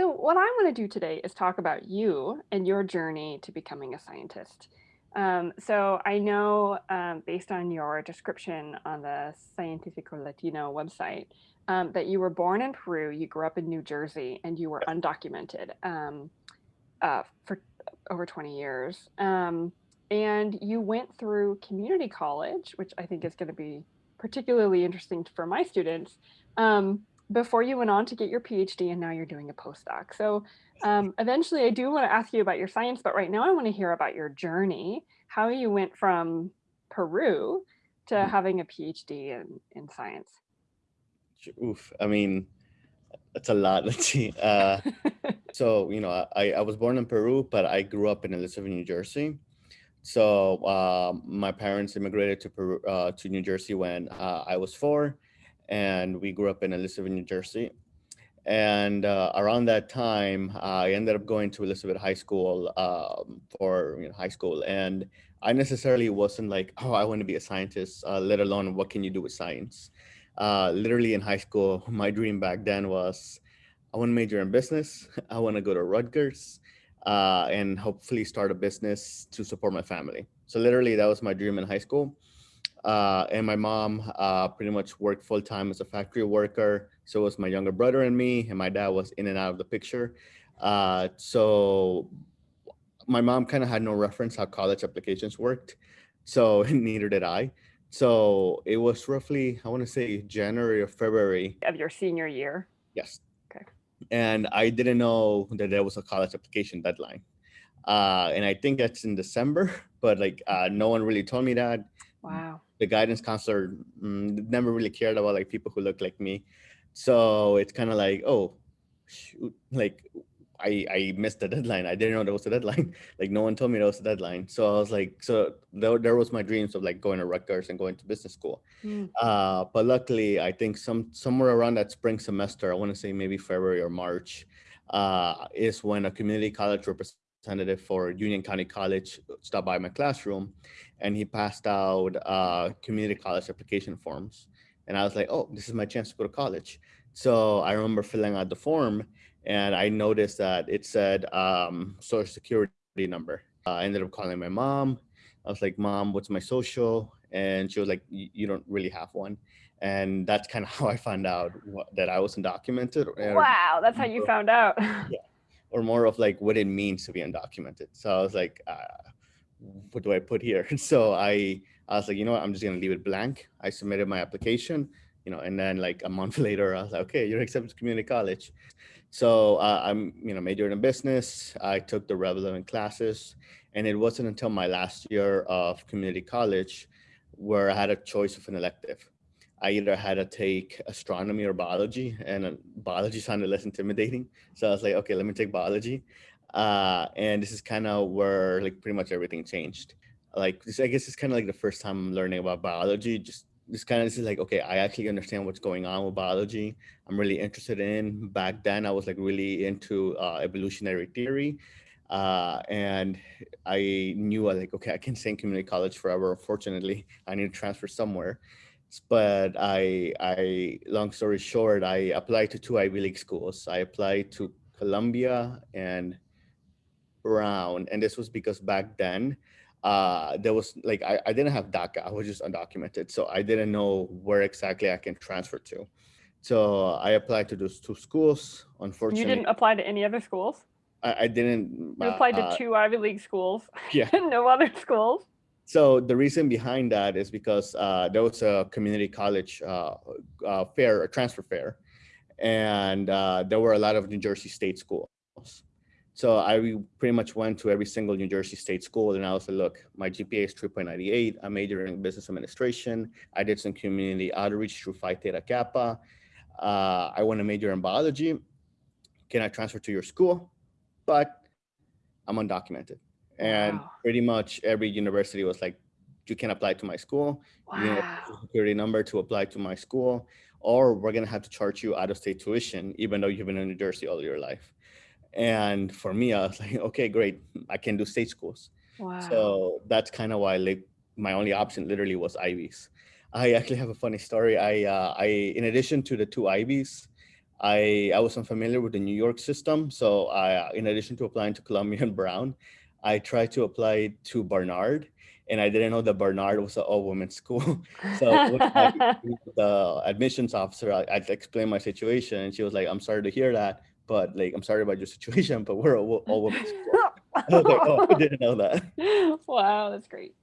So what I want to do today is talk about you and your journey to becoming a scientist. Um, so I know um, based on your description on the Científico Latino website um, that you were born in Peru, you grew up in New Jersey, and you were undocumented um, uh, for over 20 years. Um, and you went through community college, which I think is going to be particularly interesting for my students. Before you went on to get your PhD and now you're doing a postdoc. So um, eventually I do want to ask you about your science, but right now I want to hear about your journey, how you went from Peru to mm-hmm. having a PhD in, in science. Oof, I mean, that's a lot. Let's see. Uh, so, you know, I, I was born in Peru, but I grew up in Elizabeth, New Jersey. So uh, my parents immigrated to Peru, uh, to New Jersey when uh, I was four and we grew up in Elizabeth, New Jersey. And uh, around that time, I ended up going to Elizabeth High School um, for you know, high school. And I necessarily wasn't like, oh, I want to be a scientist, uh, let alone what can you do with science. Uh, literally in high school, my dream back then was, I want to major in business. I want to go to Rutgers uh, and hopefully start a business to support my family. So literally that was my dream in high school. Uh, and my mom uh, pretty much worked full time as a factory worker. So was my younger brother and me, and my dad was in and out of the picture. Uh, so my mom kind of had no reference how college applications worked. So neither did I. So it was roughly, I want to say January or February. Of your senior year? Yes. Okay. And I didn't know that there was a college application deadline. Uh, and I think that's in December, but like uh, no one really told me that. Wow the guidance counselor mm, never really cared about like people who look like me. So it's kind of like, oh, shoot, like I, I missed the deadline. I didn't know there was a deadline. like no one told me there was a deadline. So I was like, so there, there was my dreams of like going to Rutgers and going to business school. Mm. Uh, but luckily, I think some somewhere around that spring semester, I want to say maybe February or March, uh, is when a community college representative representative for Union County College stopped by my classroom and he passed out uh, community college application forms. And I was like, oh, this is my chance to go to college. So I remember filling out the form and I noticed that it said um, social security number. Uh, I ended up calling my mom. I was like, mom, what's my social? And she was like, you don't really have one. And that's kind of how I found out what, that I wasn't documented. Wow, that's how you found out. yeah or more of like what it means to be undocumented. So I was like, uh, what do I put here? So I, I was like, you know what, I'm just gonna leave it blank. I submitted my application, you know, and then like a month later, I was like, okay, you're accepted to community college. So uh, I'm, you know, majored in business. I took the relevant classes and it wasn't until my last year of community college where I had a choice of an elective. I either had to take astronomy or biology and uh, biology sounded less intimidating. So I was like, okay, let me take biology. Uh, and this is kind of where like pretty much everything changed. Like this, I guess it's kind of like the first time I'm learning about biology. Just this kind of this is like, okay, I actually understand what's going on with biology. I'm really interested in back then I was like really into uh, evolutionary theory. Uh, and I knew I like, okay, I can stay in community college forever. Unfortunately, I need to transfer somewhere but I, I, long story short, I applied to two Ivy League schools. I applied to Columbia and Brown, and this was because back then, uh, there was like, I, I didn't have DACA, I was just undocumented. So I didn't know where exactly I can transfer to. So I applied to those two schools. Unfortunately, you didn't apply to any other schools. I, I didn't. You applied to uh, two Ivy League schools. Yeah. no other schools. So the reason behind that is because uh, there was a community college uh, uh, fair, a transfer fair, and uh, there were a lot of New Jersey state schools. So I pretty much went to every single New Jersey state school and I was like, look, my GPA is 3.98. I'm majoring in business administration. I did some community outreach through Phi Theta Kappa. Uh, I want to major in biology. Can I transfer to your school? But I'm undocumented and wow. pretty much every university was like you can apply to my school wow. you need a security number to apply to my school or we're going to have to charge you out of state tuition even though you've been in new jersey all your life and for me i was like okay great i can do state schools wow. so that's kind of why like my only option literally was ivies i actually have a funny story i uh, i in addition to the two ivies I, I was unfamiliar with the New York system. So I, in addition to applying to Columbia and Brown, I tried to apply to Barnard and I didn't know that Barnard was an all women's school. so the admissions officer, I, I explained my situation and she was like, I'm sorry to hear that, but like, I'm sorry about your situation, but we're all, all women's school. I was like, oh, I didn't know that. Wow, that's great.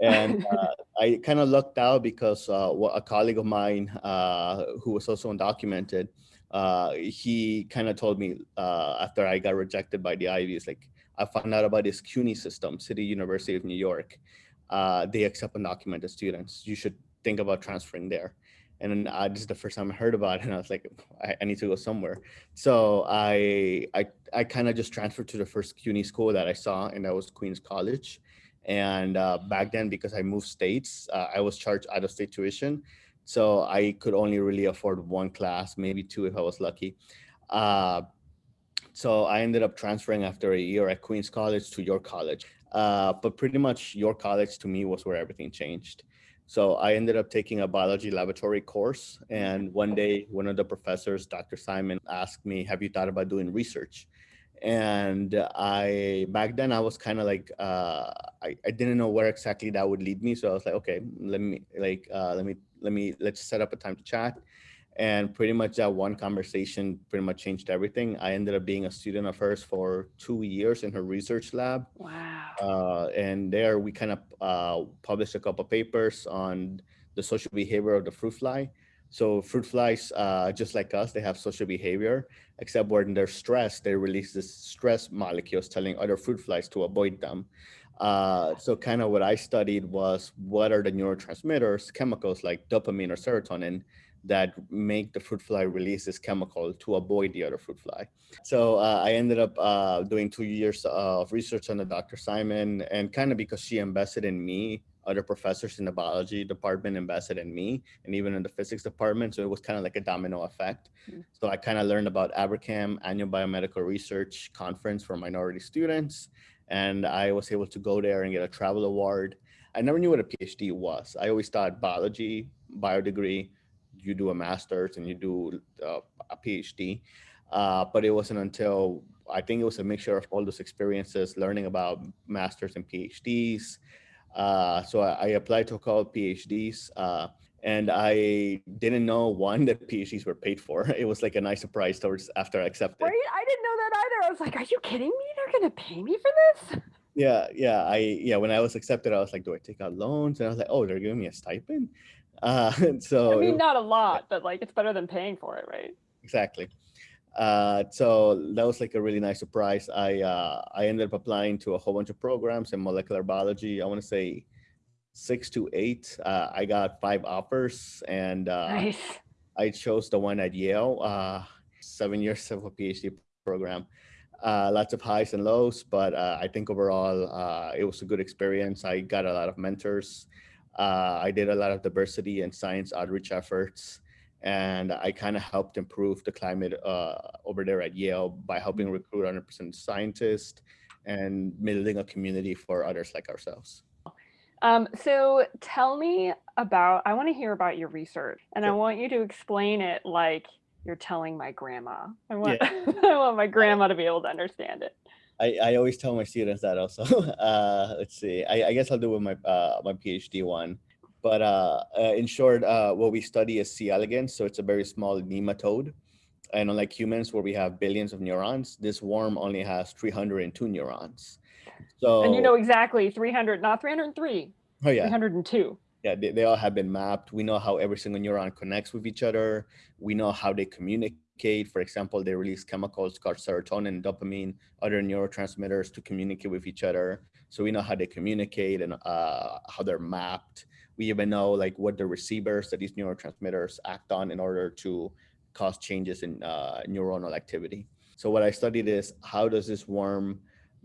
and uh, I kind of lucked out because uh, a colleague of mine uh, who was also undocumented, uh, he kind of told me uh, after I got rejected by the Ivies, like, I found out about this CUNY system, City University of New York. Uh, they accept undocumented students. You should think about transferring there. And then uh, this is the first time I heard about it, and I was like, I, I need to go somewhere. So I I, I kind of just transferred to the first CUNY school that I saw, and that was Queens College. And uh, back then, because I moved states, uh, I was charged out of state tuition. So I could only really afford one class, maybe two if I was lucky. Uh, so I ended up transferring after a year at Queens College to York College. Uh, but pretty much York College to me was where everything changed. So I ended up taking a biology laboratory course. And one day, one of the professors, Dr. Simon, asked me, have you thought about doing research? And I, back then I was kind of like, uh, I, I didn't know where exactly that would lead me. So I was like, okay, let me like, uh, let me, let me, let's set up a time to chat. And pretty much that one conversation pretty much changed everything. I ended up being a student of hers for two years in her research lab. Wow. Uh, and there we kind of uh, published a couple papers on the social behavior of the fruit fly. So fruit flies, uh, just like us, they have social behavior, except when they're stressed, they release this stress molecules telling other fruit flies to avoid them. Uh, so kind of what I studied was what are the neurotransmitters, chemicals like dopamine or serotonin that make the fruit fly release this chemical to avoid the other fruit fly. So uh, I ended up uh, doing two years of research under Dr. Simon and kind of because she invested in me, other professors in the biology department invested in me and even in the physics department. So it was kind of like a domino effect. Mm. So I kind of learned about ABRCMS, Annual Biomedical Research Conference for minority students. And I was able to go there and get a travel award. I never knew what a PhD was. I always thought biology, bio degree, you do a master's and you do uh, a PhD. Uh, but it wasn't until I think it was a mixture of all those experiences, learning about masters and PhDs. Uh, so I, I, applied to a couple of PhDs uh, and I didn't know one that PhDs were paid for. It was like a nice surprise towards after I accepted. Right? I didn't know that either. I was like, are you kidding me? They're going to pay me for this? Yeah, yeah. I yeah, when I was accepted, I was like, do I take out loans? And I was like, oh, they're giving me a stipend. Uh, so I mean, not a lot, but like it's better than paying for it, right? Exactly. Uh, so that was like a really nice surprise. I uh, I ended up applying to a whole bunch of programs in molecular biology. I want to say six to eight. Uh, I got five offers, and uh, nice. I chose the one at Yale. Uh, seven years of a PhD program. Uh, lots of highs and lows, but uh, I think overall uh, it was a good experience. I got a lot of mentors. Uh, I did a lot of diversity and science outreach efforts, and I kind of helped improve the climate uh, over there at Yale by helping recruit 100% scientists and building a community for others like ourselves. Um, so tell me about, I want to hear about your research and sure. I want you to explain it like you're telling my grandma. I want, yeah. I want my grandma to be able to understand it. I, I always tell my students that also. Uh, let's see. I, I guess I'll do with my uh, my PhD one. But uh, uh, in short, uh, what we study is C. elegans. So it's a very small nematode. And unlike humans, where we have billions of neurons, this worm only has 302 neurons. So and you know exactly 300, not 303. Oh yeah, 302 yeah, they, they all have been mapped. We know how every single neuron connects with each other. We know how they communicate. For example, they release chemicals called serotonin, dopamine, other neurotransmitters to communicate with each other. So we know how they communicate and uh, how they're mapped. We even know like what the receivers that these neurotransmitters act on in order to cause changes in uh, neuronal activity. So what I studied is how does this worm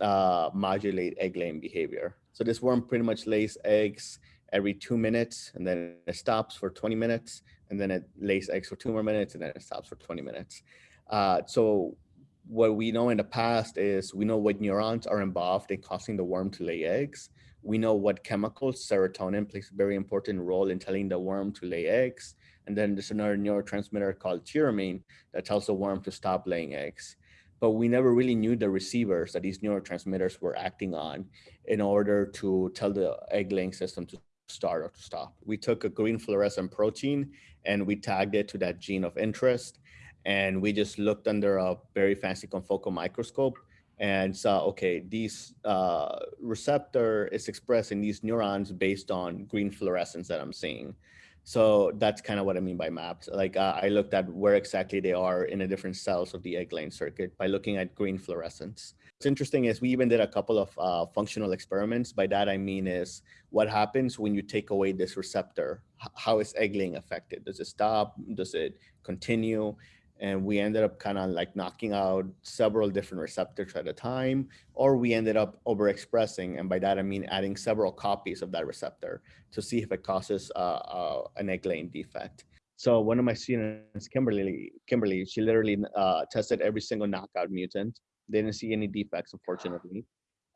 uh, modulate egg laying behavior? So this worm pretty much lays eggs every two minutes and then it stops for 20 minutes and then it lays eggs for two more minutes and then it stops for 20 minutes. Uh, so what we know in the past is we know what neurons are involved in causing the worm to lay eggs. We know what chemicals, serotonin plays a very important role in telling the worm to lay eggs. And then there's another neurotransmitter called tyramine that tells the worm to stop laying eggs. But we never really knew the receivers that these neurotransmitters were acting on in order to tell the egg laying system to start or to stop. We took a green fluorescent protein and we tagged it to that gene of interest. And we just looked under a very fancy confocal microscope and saw, okay, these uh, receptor is expressed in these neurons based on green fluorescence that I'm seeing. So that's kind of what I mean by mapped. Like uh, I looked at where exactly they are in the different cells of the egg laying circuit by looking at green fluorescence. What's interesting is we even did a couple of uh, functional experiments. By that I mean is what happens when you take away this receptor? How is egg laying affected? Does it stop? Does it continue? And we ended up kind of like knocking out several different receptors at a time, or we ended up overexpressing, and by that I mean adding several copies of that receptor to see if it causes uh, uh, an egg laying defect. So one of my students, Kimberly, Kimberly, she literally uh, tested every single knockout mutant. They didn't see any defects, unfortunately.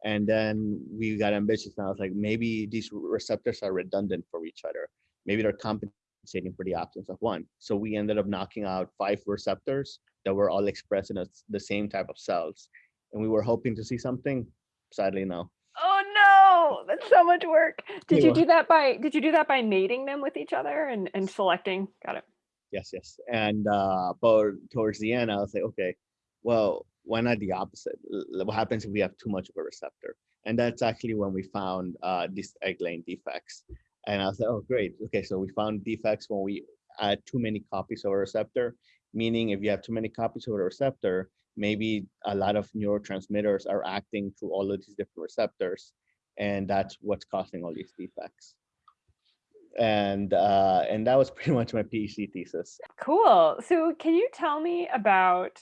And then we got ambitious, and I was like, maybe these receptors are redundant for each other. Maybe they're competent compensating for the absence of one. So we ended up knocking out five receptors that were all expressed in a, the same type of cells. And we were hoping to see something, sadly no. Oh no, that's so much work. Did you do that by, did you do that by mating them with each other and, and selecting? Got it. Yes, yes. And uh, but towards the end, I was like, okay, well, why not the opposite? What happens if we have too much of a receptor? And that's actually when we found uh, these egg laying defects. And I was like, oh, great. Okay, so we found defects when we add too many copies of a receptor, meaning if you have too many copies of a receptor, maybe a lot of neurotransmitters are acting through all of these different receptors. And that's what's causing all these defects. And uh, and that was pretty much my PhD thesis. Cool. So can you tell me about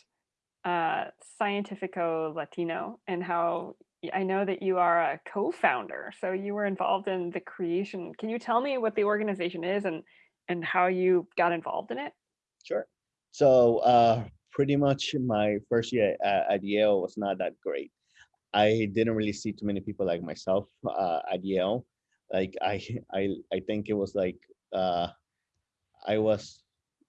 uh, Científico Latino and how I know that you are a co-founder, so you were involved in the creation. Can you tell me what the organization is and and how you got involved in it? Sure. So uh, pretty much my first year at, at, Yale was not that great. I didn't really see too many people like myself uh, at Yale. Like I, I, I think it was like uh, I was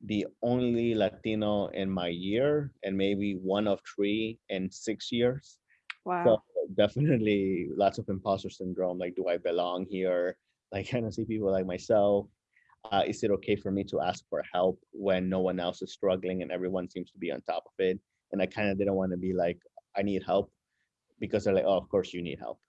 the only Latino in my year, and maybe one of three in six years. Wow. So definitely lots of imposter syndrome. Like, do I belong here? Like, kind of see people like myself. Uh, is it okay for me to ask for help when no one else is struggling and everyone seems to be on top of it? And I kind of didn't want to be like, I need help because they're like, oh, of course you need help.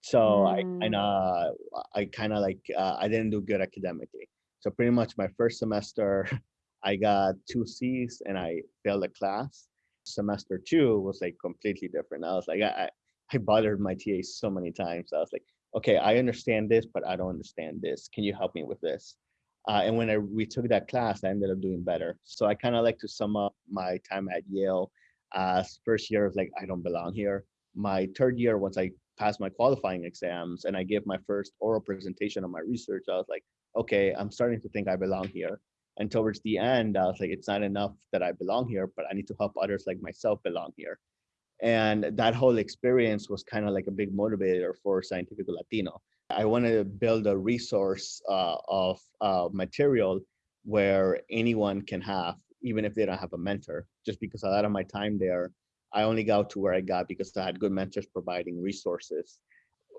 So mm. I kind of, I kind of like, uh, I didn't do good academically. So pretty much my first semester, I got two C's and I failed a class. Semester two was like completely different. I was like, I, I bothered my TA so many times. I was like, okay, I understand this, but I don't understand this. Can you help me with this? Uh, and when I retook that class, I ended up doing better. So I kind of like to sum up my time at Yale as first year of like, I don't belong here. My third year, once I passed my qualifying exams and I gave my first oral presentation on my research, I was like, okay, I'm starting to think I belong here. And towards the end, I was like, it's not enough that I belong here, but I need to help others like myself belong here. And that whole experience was kind of like a big motivator for Scientific Latino. I wanted to build a resource uh, of uh, material where anyone can have, even if they don't have a mentor, just because a lot of my time there, I only got to where I got because I had good mentors providing resources.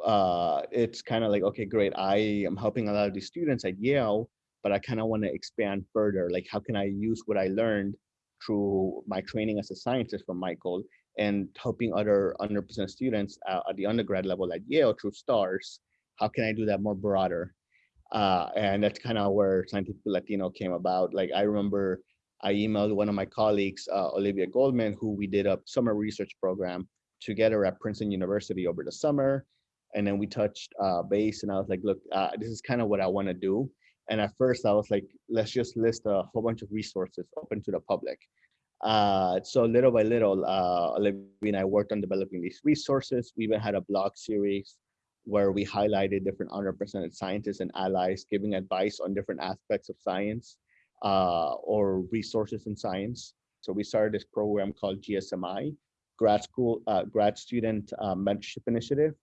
Uh, it's kind of like, okay, great. I am helping a lot of these students at Yale, but I kind of want to expand further. Like, how can I use what I learned through my training as a scientist from Michael and helping other underrepresented students uh, at the undergrad level at Yale through STARS. How can I do that more broader? Uh, and that's kind of where Scientific Latino came about. Like I remember I emailed one of my colleagues, uh, Olivia Goldman, who we did a summer research program together at Princeton University over the summer. And then we touched uh, base and I was like, look, uh, this is kind of what I want to do. And at first I was like, let's just list a whole bunch of resources open to the public. Uh, so little by little, uh, Olivia and I worked on developing these resources. We even had a blog series where we highlighted different underrepresented scientists and allies giving advice on different aspects of science uh, or resources in science. So we started this program called GSMI, Grad School, uh, Grad Student uh, Mentorship Initiative.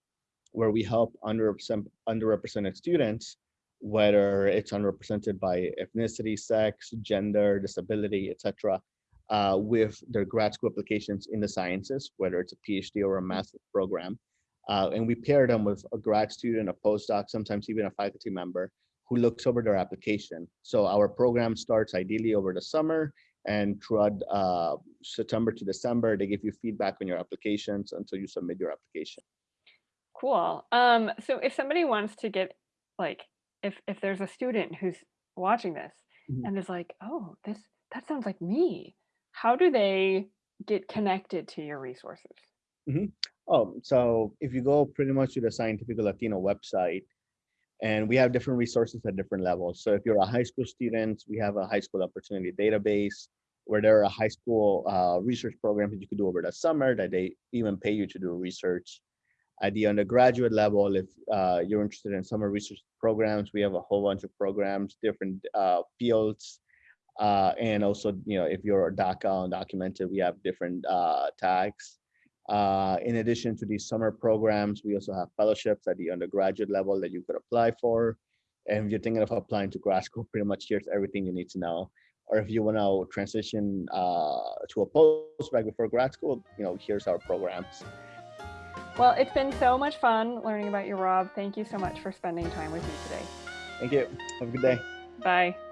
where we help underrepresented, underrepresented students, whether it's underrepresented by ethnicity, sex, gender, disability, etc., uh, with their grad school applications in the sciences, whether it's a PhD or a master's program. Uh, and we pair them with a grad student, a postdoc, sometimes even a faculty member who looks over their application. So our program starts ideally over the summer and throughout uh, September to December, they give you feedback on your applications until you submit your application. Cool. Um, so if somebody wants to get like, if if there's a student who's watching this mm -hmm. and is like, oh, this that sounds like me, how do they get connected to your resources? Mm -hmm. Oh, so if you go pretty much to the Scientific Latino website, and we have different resources at different levels. So if you're a high school student, we have a high school opportunity database where there are high school uh, research programs that you could do over the summer that they even pay you to do research. At the undergraduate level, if uh, you're interested in summer research programs, we have a whole bunch of programs, different uh, fields. Uh, and also, you know, if you're a DACA undocumented, we have different uh, tags. Uh, in addition to these summer programs, we also have fellowships at the undergraduate level that you could apply for. And if you're thinking of applying to grad school, pretty much here's everything you need to know. Or if you want to transition uh, to a postbac before grad school, you know, here's our programs. Well, it's been so much fun learning about you, Rob. Thank you so much for spending time with me today. Thank you. Have a good day. Bye.